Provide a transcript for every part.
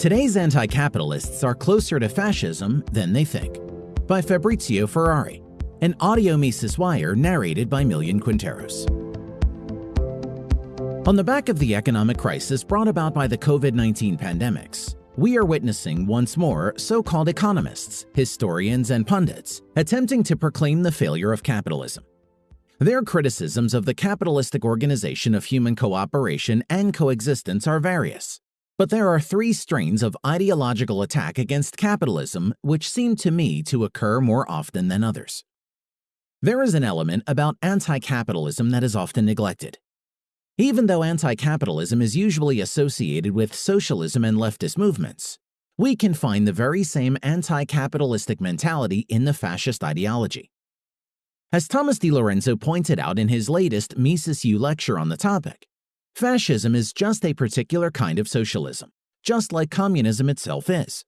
Today's anti-capitalists are closer to fascism than they think. By Fabrizio Ferrari, an audio Mises Wire narrated by Millian Quinteros. On the back of the economic crisis brought about by the COVID-19 pandemics, we are witnessing once more so-called economists, historians, and pundits attempting to proclaim the failure of capitalism. Their criticisms of the capitalistic organization of human cooperation and coexistence are various, but there are three strains of ideological attack against capitalism which seem to me to occur more often than others. There is an element about anti-capitalism that is often neglected. Even though anti-capitalism is usually associated with socialism and leftist movements, we can find the very same anti-capitalistic mentality in the fascist ideology. As Thomas DiLorenzo pointed out in his latest Mises U lecture on the topic, Fascism is just a particular kind of socialism, just like communism itself is.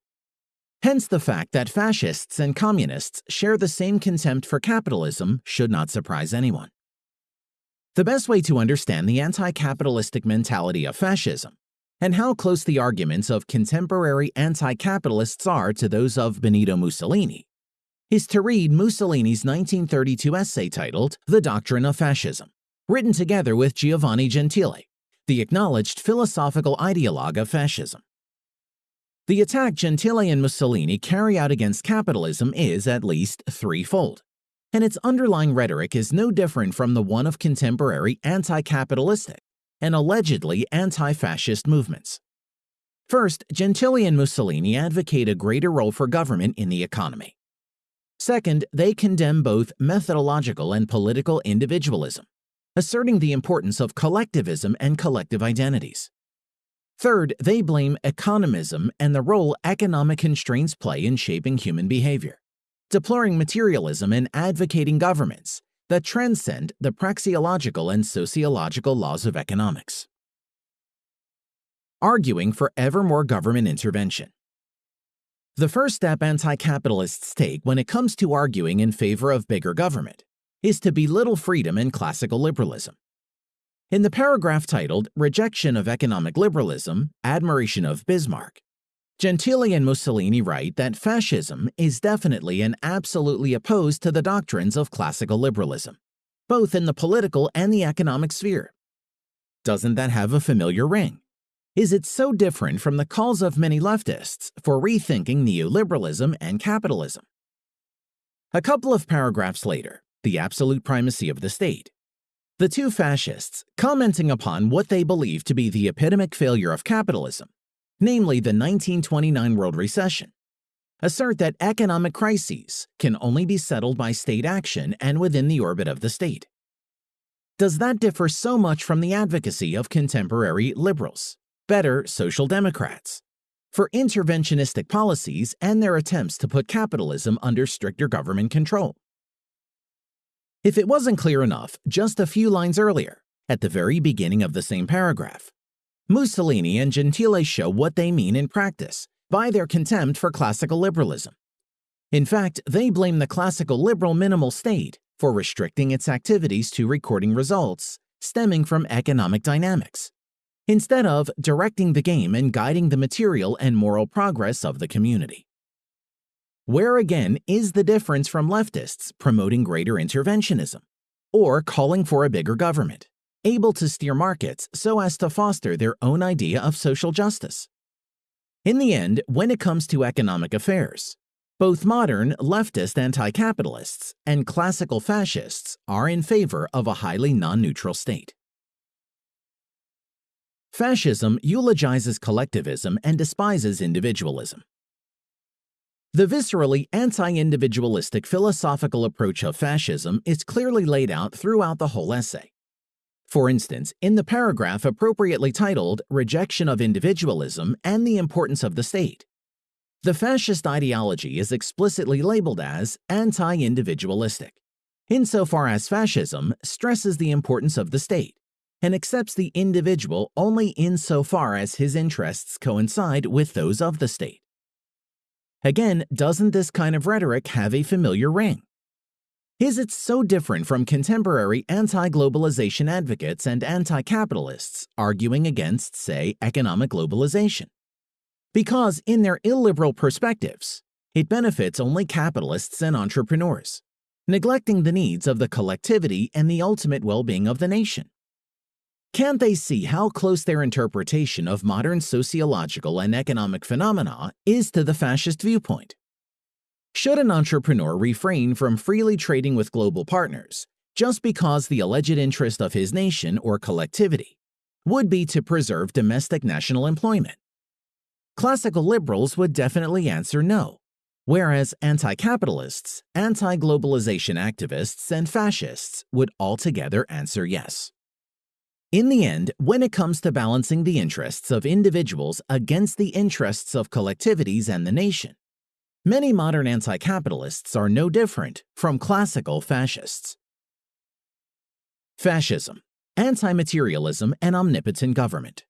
Hence the fact that fascists and communists share the same contempt for capitalism should not surprise anyone. The best way to understand the anti-capitalistic mentality of fascism and how close the arguments of contemporary anti-capitalists are to those of Benito Mussolini is to read Mussolini's 1932 essay titled The Doctrine of Fascism, written together with Giovanni Gentile, the acknowledged philosophical ideologue of fascism. The attack Gentile and Mussolini carry out against capitalism is at least threefold, and its underlying rhetoric is no different from the one of contemporary anti-capitalistic and allegedly anti-fascist movements. First, Gentile and Mussolini advocate a greater role for government in the economy. Second, they condemn both methodological and political individualism, asserting the importance of collectivism and collective identities. Third, they blame economism and the role economic constraints play in shaping human behavior, deploring materialism and advocating governments that transcend the praxeological and sociological laws of economics. Arguing for ever more government intervention. The first step anti-capitalists take when it comes to arguing in favor of bigger government is to belittle freedom and classical liberalism. In the paragraph titled Rejection of Economic Liberalism, Admiration of Bismarck, Gentile and Mussolini write that fascism is definitely and absolutely opposed to the doctrines of classical liberalism, both in the political and the economic sphere. Doesn't that have a familiar ring? Is it so different from the calls of many leftists for rethinking neoliberalism and capitalism? A couple of paragraphs later, the absolute primacy of the state. The two fascists, commenting upon what they believe to be the epidemic failure of capitalism, namely the 1929 world recession, assert that economic crises can only be settled by state action and within the orbit of the state. Does that differ so much from the advocacy of contemporary liberals, better social democrats, for interventionistic policies and their attempts to put capitalism under stricter government control? If it wasn't clear enough, just a few lines earlier, at the very beginning of the same paragraph, Mussolini and Gentile show what they mean in practice by their contempt for classical liberalism. In fact, they blame the classical liberal minimal state for restricting its activities to recording results stemming from economic dynamics, instead of directing the game and guiding the material and moral progress of the community. Where again is the difference from leftists promoting greater interventionism or calling for a bigger government, able to steer markets so as to foster their own idea of social justice? In the end, when it comes to economic affairs, both modern leftist anti-capitalists and classical fascists are in favor of a highly non-neutral state. Fascism eulogizes collectivism and despises individualism. The viscerally anti-individualistic philosophical approach of fascism is clearly laid out throughout the whole essay. For instance, in the paragraph appropriately titled Rejection of Individualism and the Importance of the State, the fascist ideology is explicitly labeled as anti-individualistic, insofar as fascism stresses the importance of the state and accepts the individual only insofar as his interests coincide with those of the state. Again, doesn't this kind of rhetoric have a familiar ring? Is it so different from contemporary anti-globalization advocates and anti-capitalists arguing against, say, economic globalization? Because, in their illiberal perspectives, it benefits only capitalists and entrepreneurs, neglecting the needs of the collectivity and the ultimate well being of the nation. Can't they see how close their interpretation of modern sociological and economic phenomena is to the fascist viewpoint? Should an entrepreneur refrain from freely trading with global partners just because the alleged interest of his nation or collectivity would be to preserve domestic national employment? Classical liberals would definitely answer no, whereas anti capitalists, anti globalization activists, and fascists would altogether answer yes. In the end, when it comes to balancing the interests of individuals against the interests of collectivities and the nation, many modern anti-capitalists are no different from classical fascists. Fascism, anti-materialism, and omnipotent government.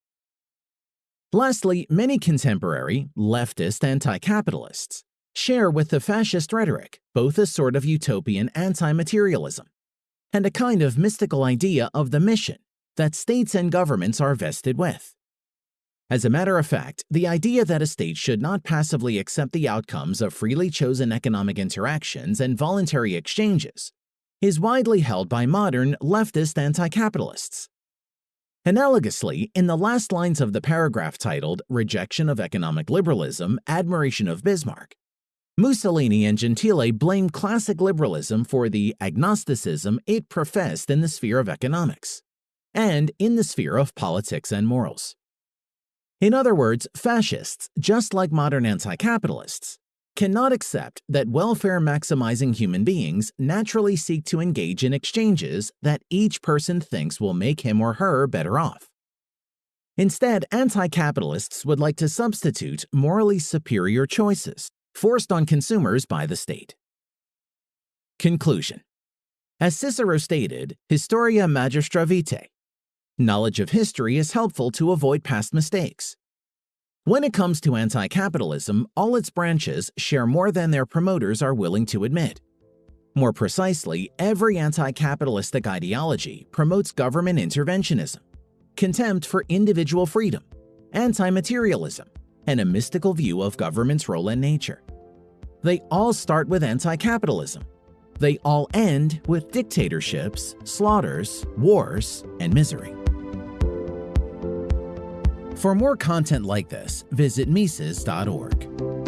Lastly, many contemporary, leftist anti-capitalists share with the fascist rhetoric both a sort of utopian anti-materialism and a kind of mystical idea of the mission that states and governments are vested with. As a matter of fact, the idea that a state should not passively accept the outcomes of freely chosen economic interactions and voluntary exchanges is widely held by modern leftist anti-capitalists. Analogously, in the last lines of the paragraph titled Rejection of Economic Liberalism, Admiration of Bismarck, Mussolini and Gentile blame classic liberalism for the agnosticism it professed in the sphere of economics and in the sphere of politics and morals. In other words, fascists, just like modern anti-capitalists, cannot accept that welfare-maximizing human beings naturally seek to engage in exchanges that each person thinks will make him or her better off. Instead, anti-capitalists would like to substitute morally superior choices forced on consumers by the state. Conclusion As Cicero stated, Historia Magistra Vitae, Knowledge of history is helpful to avoid past mistakes. When it comes to anti-capitalism, all its branches share more than their promoters are willing to admit. More precisely, every anti-capitalistic ideology promotes government interventionism, contempt for individual freedom, anti-materialism, and a mystical view of government's role and nature. They all start with anti-capitalism. They all end with dictatorships, slaughters, wars, and misery. For more content like this, visit Mises.org.